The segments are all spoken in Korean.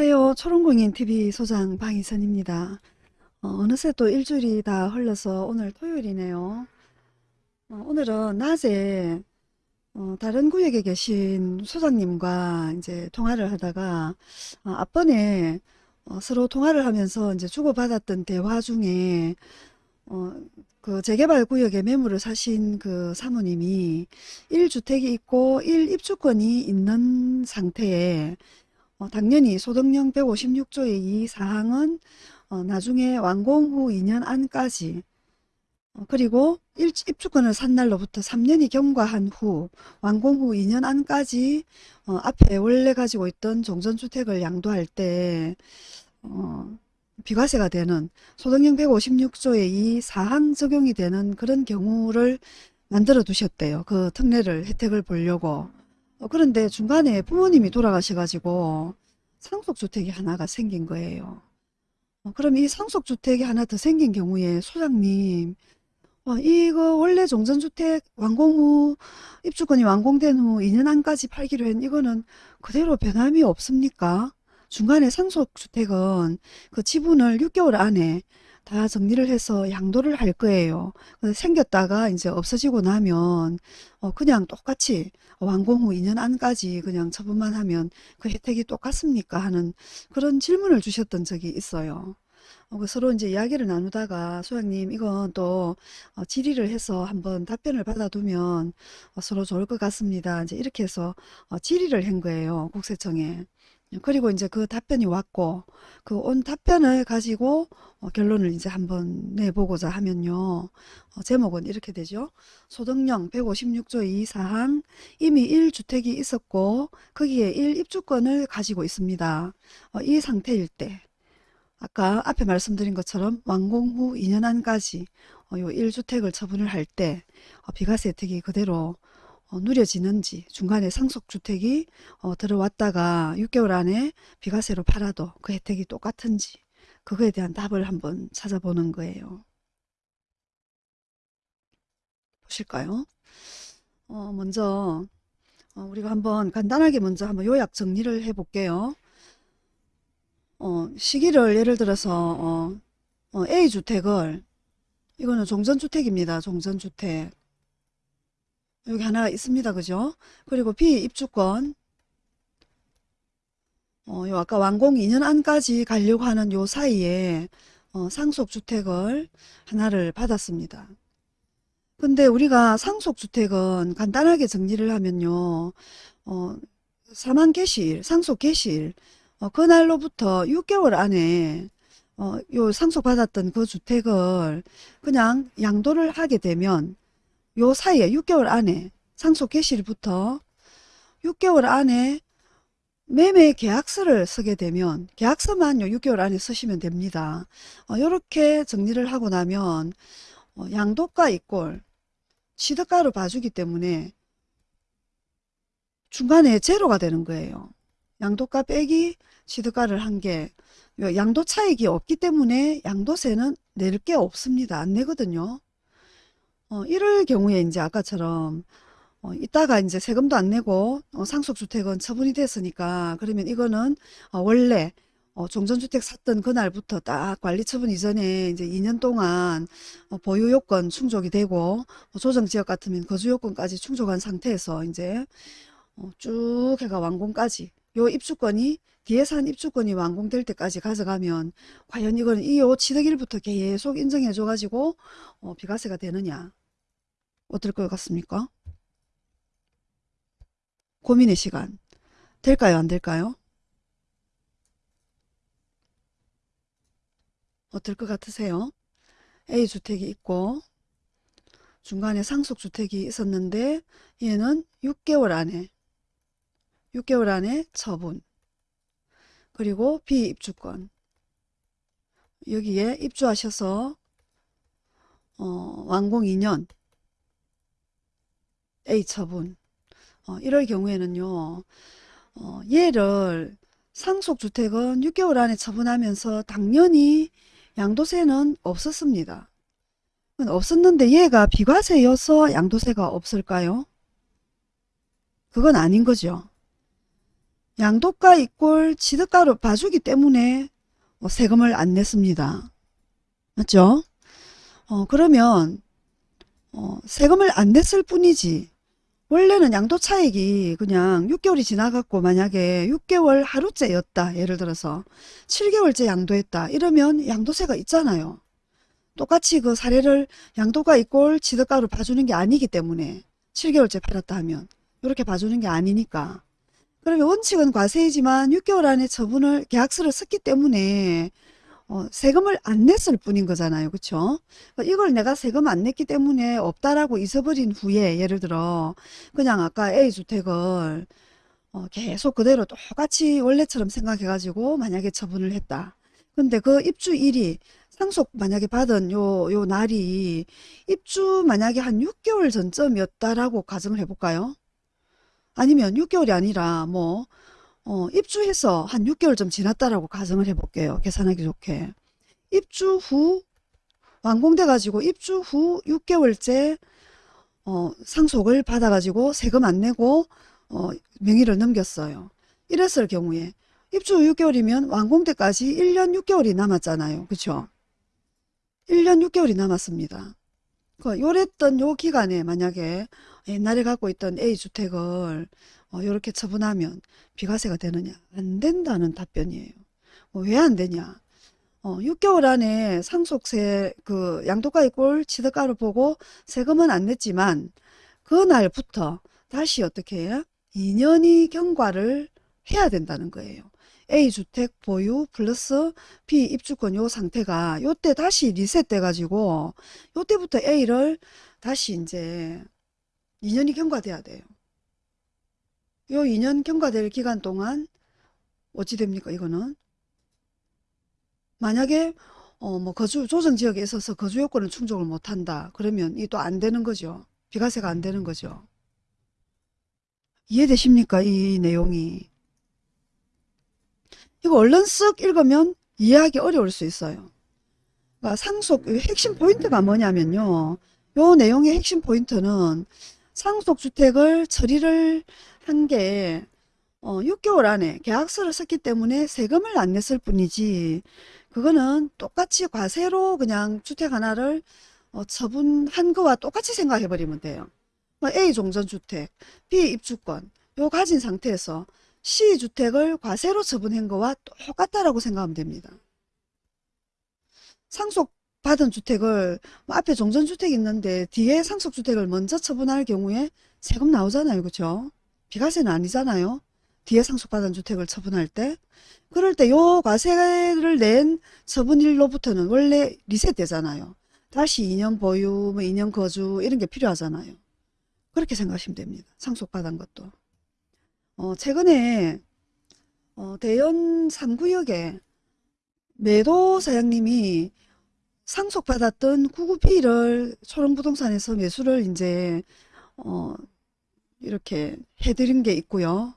안녕하세요. 초롱공인TV 소장 방희선입니다. 어, 느새또 일주일이 다 흘러서 오늘 토요일이네요. 어, 오늘은 낮에 어, 다른 구역에 계신 소장님과 이제 통화를 하다가 어, 앞번에 어, 서로 통화를 하면서 이제 주고받았던 대화 중에 어, 그 재개발 구역에 매물을 사신 그 사모님이 1주택이 있고 1입주권이 있는 상태에 어, 당연히 소득령 156조의 이 사항은 어, 나중에 완공 후 2년 안까지 어, 그리고 일, 입주권을 산 날로부터 3년이 경과한 후 완공 후 2년 안까지 어, 앞에 원래 가지고 있던 종전주택을 양도할 때 어, 비과세가 되는 소득령 156조의 이 사항 적용이 되는 그런 경우를 만들어 두셨대요. 그 특례를 혜택을 보려고. 어, 그런데 중간에 부모님이 돌아가셔가지고 상속주택이 하나가 생긴 거예요. 어, 그럼 이 상속주택이 하나 더 생긴 경우에 소장님 어, 이거 원래 종전주택 완공 후 입주권이 완공된 후 2년 안까지 팔기로 했 이거는 그대로 변함이 없습니까? 중간에 상속주택은 그 지분을 6개월 안에 다 정리를 해서 양도를 할 거예요. 생겼다가 이제 없어지고 나면 어 그냥 똑같이 완공 후 2년 안까지 그냥 처분만 하면 그 혜택이 똑같습니까? 하는 그런 질문을 주셨던 적이 있어요. 어, 그 서로 이제 이야기를 나누다가 소장님 이건 또 어, 질의를 해서 한번 답변을 받아두면 어, 서로 좋을 것 같습니다. 이제 이렇게 해서 어, 질의를 한 거예요. 국세청에. 그리고 이제 그 답변이 왔고 그 온 답변을 가지고 어, 결론을 이제 한번 내보고자 하면요. 어, 제목은 이렇게 되죠. 소득령 156조 2사항 이미 1주택이 있었고 거기에 1입주권을 가지고 있습니다. 어, 이 상태일 때 아까 앞에 말씀드린 것처럼 완공 후 2년 안까지 어, 요 1주택을 처분을 할때 어, 비과세 혜택이 그대로 어, 누려지는지 중간에 상속주택이 어, 들어왔다가 6개월 안에 비과세로 팔아도 그 혜택이 똑같은지 그거에 대한 답을 한번 찾아보는 거예요. 보실까요? 어, 먼저 어, 우리가 한번 간단하게 먼저 한번 요약 정리를 해 볼게요. 어, 시기를 예를 들어서 어, 어, A주택을 이거는 종전주택입니다. 종전주택 여기 하나 있습니다. 그죠? 그리고 B 입주권 어, 요 아까 완공 2년 안까지 가려고 하는 요 사이에 어, 상속주택을 하나를 받았습니다. 근데 우리가 상속주택은 간단하게 정리를 하면요. 어, 사만 개시일, 상속 개시일 어, 그날로부터 6개월 안에 어, 요 상속받았던 그 주택을 그냥 양도를 하게 되면 요 사이에 6개월 안에 상속 개시일부터 6개월 안에 매매 계약서를 쓰게 되면 계약서만 요 6개월 안에 쓰시면 됩니다. 이렇게 어, 정리를 하고 나면 어, 양도가 이꼴 취득가로 봐주기 때문에 중간에 제로가 되는 거예요. 양도가 빼기 취득가를 한 게 양도 차익이 없기 때문에 양도세는 낼 게 없습니다. 안 내거든요. 어, 이럴 경우에 이제 아까처럼 어, 이따가 이제 세금도 안 내고 어, 상속주택은 처분이 됐으니까 그러면 이거는 어, 원래 어, 종전주택 샀던 그날부터 딱 관리 처분 이전에 이제 2년 동안 어, 보유 요건 충족이 되고 어, 조정 지역 같으면 거주 요건까지 충족한 상태에서 이제 어, 쭉 해가 완공까지 요 입주권이 뒤에 산 입주권이 완공될 때까지 가져가면 과연 이건 이요 취득일부터 계속 인정해 줘 가지고 어, 비과세가 되느냐 어떨 것 같습니까? 고민의 시간 될까요 안 될까요? 어떨 것 같으세요? A주택이 있고 중간에 상속주택이 있었는데 얘는 6개월 안에 6개월 안에 처분 그리고 비입주권 여기에 입주하셔서 어, 완공 2년 A 처분 어, 이럴 경우에는요 어, 얘를 상속주택은 6개월 안에 처분하면서 당연히 양도세는 없었습니다. 없었는데 얘가 비과세여서 양도세가 없을까요? 그건 아닌 거죠. 양도가 이꼴 취득가로 봐주기 때문에 어, 세금을 안 냈습니다. 맞죠? 어, 그러면 어, 세금을 안 냈을 뿐이지 원래는 양도 차익이 그냥 6개월이 지나갔고 만약에 6개월 하루째였다 예를 들어서 7개월째 양도했다 이러면 양도세가 있잖아요. 똑같이 그 사례를 양도가 이꼴 취득가로 봐주는 게 아니기 때문에 7개월째 팔았다 하면 이렇게 봐주는 게 아니니까 그러면 원칙은 과세이지만 6개월 안에 처분을 계약서를 썼기 때문에 어, 세금을 안 냈을 뿐인 거잖아요. 그쵸? 이걸 내가 세금 안 냈기 때문에 없다라고 잊어버린 후에 예를 들어 그냥 아까 A주택을 어, 계속 그대로 똑같이 원래처럼 생각해가지고 만약에 처분을 했다. 근데 그 입주일이 상속 만약에 받은 요, 요 날이 입주 만약에 한 6개월 전쯤이었다라고 가정을 해볼까요? 아니면 6개월이 아니라 뭐 어, 입주해서 한 6개월 좀 지났다라고 가정을 해볼게요. 계산하기 좋게. 입주 후 완공돼 가지고 입주 후 6개월째 어, 상속을 받아 가지고 세금 안 내고 어, 명의를 넘겼어요. 이랬을 경우에 입주 후 6개월이면 완공 때까지 1년 6개월이 남았잖아요. 그쵸? 1년 6개월이 남았습니다. 그 요랬던 요 기간에 만약에 옛날에 갖고 있던 A주택을 어, 이렇게 처분하면 비과세가 되느냐? 안 된다는 답변이에요. 뭐왜안 되냐? 어, 6개월 안에 상속세 그 양도가의 꼴 취득가를 보고 세금은 안 냈지만 그날부터 다시 어떻게 해요? 2년이 경과를 해야 된다는 거예요. A주택 보유 플러스 B 입주권 요 상태가 요때 다시 리셋돼 가지고 요때부터 A를 다시 이제 2년이 경과돼야 돼요. 요 2년 경과될 기간 동안 어찌 됩니까 이거는? 만약에 어 뭐 거주 조정 지역에 있어서 거주 요건을 충족을 못한다 그러면 이 또 안 되는 거죠. 비과세가 안 되는 거죠. 이해되십니까 이 내용이? 이거 얼른 쓱 읽으면 이해하기 어려울 수 있어요. 그러니까 상속 핵심 포인트가 뭐냐면요. 요 내용의 핵심 포인트는 상속주택을 처리를 한게 어, 6개월 안에 계약서를 썼기 때문에 세금을 안 냈을 뿐이지 그거는 똑같이 과세로 그냥 주택 하나를 어, 처분한 거와 똑같이 생각해 버리면 돼요. 뭐 A 종전주택, B 입주권 요 가진 상태에서 C 주택을 과세로 처분한 거와 똑같다라고 생각하면 됩니다. 상속 받은 주택을 뭐 앞에 종전주택 있는데 뒤에 상속주택을 먼저 처분할 경우에 세금 나오잖아요. 그렇죠? 비과세는 아니잖아요. 뒤에 상속받은 주택을 처분할 때. 그럴 때 요 과세를 낸 처분일로부터는 원래 리셋되잖아요. 다시 2년 보유, 뭐 2년 거주 이런 게 필요하잖아요. 그렇게 생각하시면 됩니다. 상속받은 것도. 어, 최근에 어, 대연 3구역에 매도 사장님이 상속받았던 99B를 초롱부동산에서 매수를 이제 어, 이렇게 해드린 게 있고요.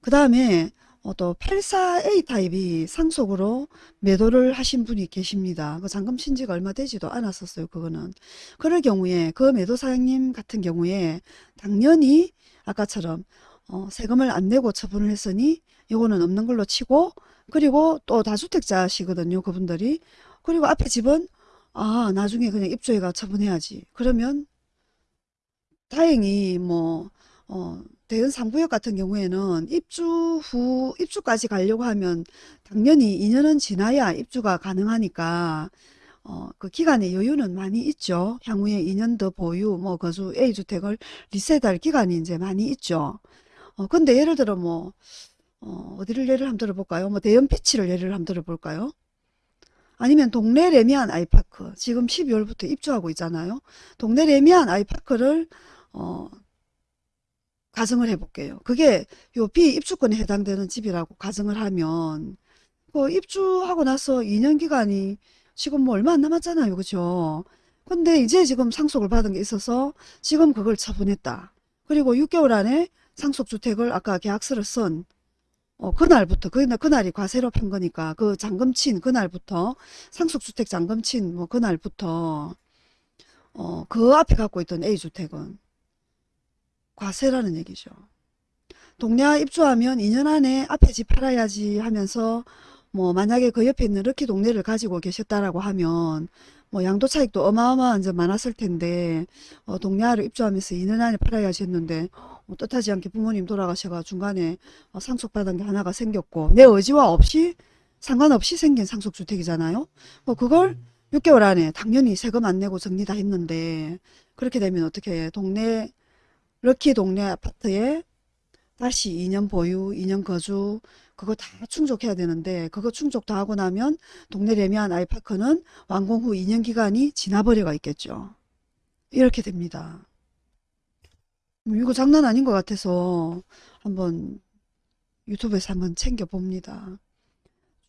그 다음에 어, 또 84A 타입이 상속으로 매도를 하신 분이 계십니다. 그 잔금 신지가 얼마 되지도 않았었어요. 그거는. 그럴 경우에 그 매도 사장님 같은 경우에 당연히 아까처럼 어, 세금을 안 내고 처분을 했으니 이거는 없는 걸로 치고 그리고 또 다주택자시거든요. 그분들이. 그리고 앞에 집은 아 나중에 그냥 입주해가 처분해야지. 그러면 다행히 뭐 어, 대연 3구역 같은 경우에는 입주 후 입주까지 가려고 하면 당연히 2년은 지나야 입주가 가능하니까 어, 그 기간의 여유는 많이 있죠. 향후에 2년 더 보유, 뭐 거주 A주택을 리셋할 기간이 이제 많이 있죠. 어, 근데 예를 들어 뭐 어, 어디를 예를 한번 들어볼까요? 뭐 대연 피치를 예를 한번 들어볼까요? 아니면 동네 레미안 아이파크 지금 12월부터 입주하고 있잖아요. 동네 레미안 아이파크를 어, 가정을 해볼게요. 그게 요 비입주권에 해당되는 집이라고 가정을 하면 그 입주하고 나서 2년 기간이 지금 뭐 얼마 안 남았잖아요. 그죠? 근데 이제 지금 상속을 받은 게 있어서 지금 그걸 처분했다. 그리고 6개월 안에 상속주택을 아까 계약서를 쓴 어, 그날부터 그날 그날이 과세로 판 거니까 그 잔금 친 그날부터 상속주택 잔금 친 뭐 그날부터 어, 그 앞에 갖고 있던 A주택은 과세라는 얘기죠. 동네와 입주하면 2년 안에 앞에 집 팔아야지 하면서 뭐 만약에 그 옆에 있는 럭키 동네를 가지고 계셨다라고 하면 뭐 양도 차익도 어마어마한 점 많았을 텐데 어, 동네아를 입주하면서 2년 안에 팔아야지 했는데 어, 뜻하지 않게 부모님 돌아가셔가 중간에 어, 상속받은 게 하나가 생겼고 내 의지와 없이 상관없이 생긴 상속주택이잖아요. 뭐 그걸 6개월 안에 당연히 세금 안 내고 정리 다 했는데 그렇게 되면 어떻게 해? 동네 럭키 동네 아파트에 다시 2년 보유, 2년 거주 그거 다 충족해야 되는데 그거 충족 다 하고 나면 동네 레미안 아이파크는 완공 후 2년 기간이 지나버려가 있겠죠. 이렇게 됩니다. 음, 이거 장난 아닌 것 같아서 한번 유튜브에서 한번 챙겨봅니다.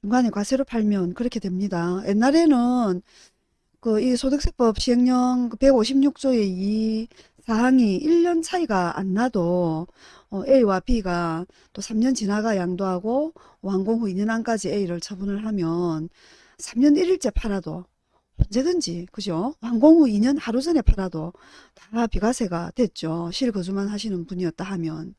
중간에 과세로 팔면 그렇게 됩니다. 옛날에는 그 이 소득세법 시행령 156조의 이 사항이 1년 차이가 안 나도 어, A와 B가 또 3년 지나가 양도하고 완공 후 2년 안까지 A를 처분을 하면 3년 1일째 팔아도 언제든지 그죠? 완공 후 2년 하루 전에 팔아도 다 비과세가 됐죠. 실거주만 하시는 분이었다 하면.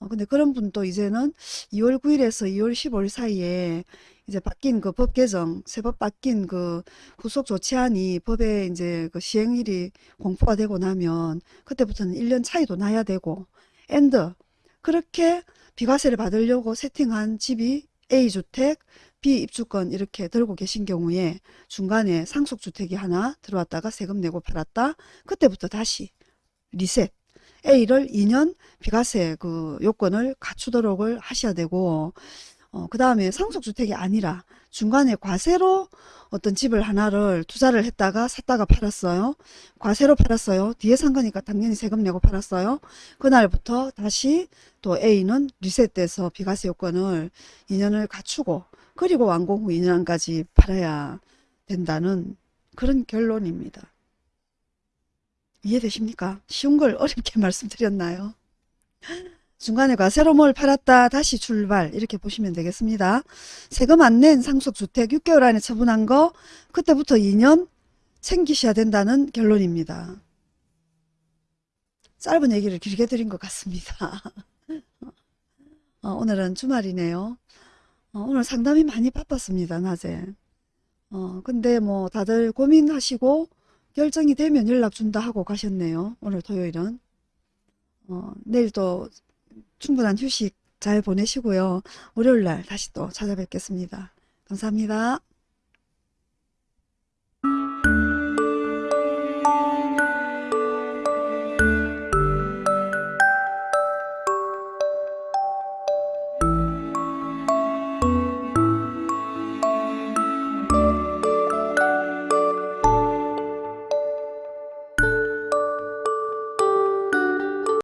어, 근데 그런 분도 이제는 2월 9일에서 2월 15일 사이에 이제 바뀐 그 법 개정, 세법 바뀐 그 후속 조치안이 법에 이제 그 시행일이 공포가 되고 나면 그때부터는 1년 차이도 나야 되고 and 그렇게 비과세를 받으려고 세팅한 집이 A주택, B입주권 이렇게 들고 계신 경우에 중간에 상속주택이 하나 들어왔다가 세금 내고 팔았다. 그때부터 다시 리셋. A를 2년 비과세 그 요건을 갖추도록 하셔야 되고 어, 그 다음에 상속주택이 아니라 중간에 과세로 어떤 집을 하나를 투자를 했다가 샀다가 팔았어요. 과세로 팔았어요. 뒤에 산 거니까 당연히 세금 내고 팔았어요. 그날부터 다시 또 A는 리셋돼서 비과세 요건을 2년을 갖추고 그리고 완공 후 2년까지 팔아야 된다는 그런 결론입니다. 이해되십니까? 쉬운 걸 어렵게 말씀드렸나요? 중간에 과세로 뭘 팔았다 다시 출발 이렇게 보시면 되겠습니다. 세금 안 낸 상속주택 6개월 안에 처분한 거 그때부터 2년 챙기셔야 된다는 결론입니다. 짧은 얘기를 길게 드린 것 같습니다. 어, 오늘은 주말이네요. 어, 오늘 상담이 많이 바빴습니다. 낮에. 어, 근데 뭐 다들 고민하시고 결정이 되면 연락 준다 하고 가셨네요. 오늘 토요일은. 어, 내일 또 충분한 휴식 잘 보내시고요. 월요일 날 다시 또 찾아뵙겠습니다. 감사합니다.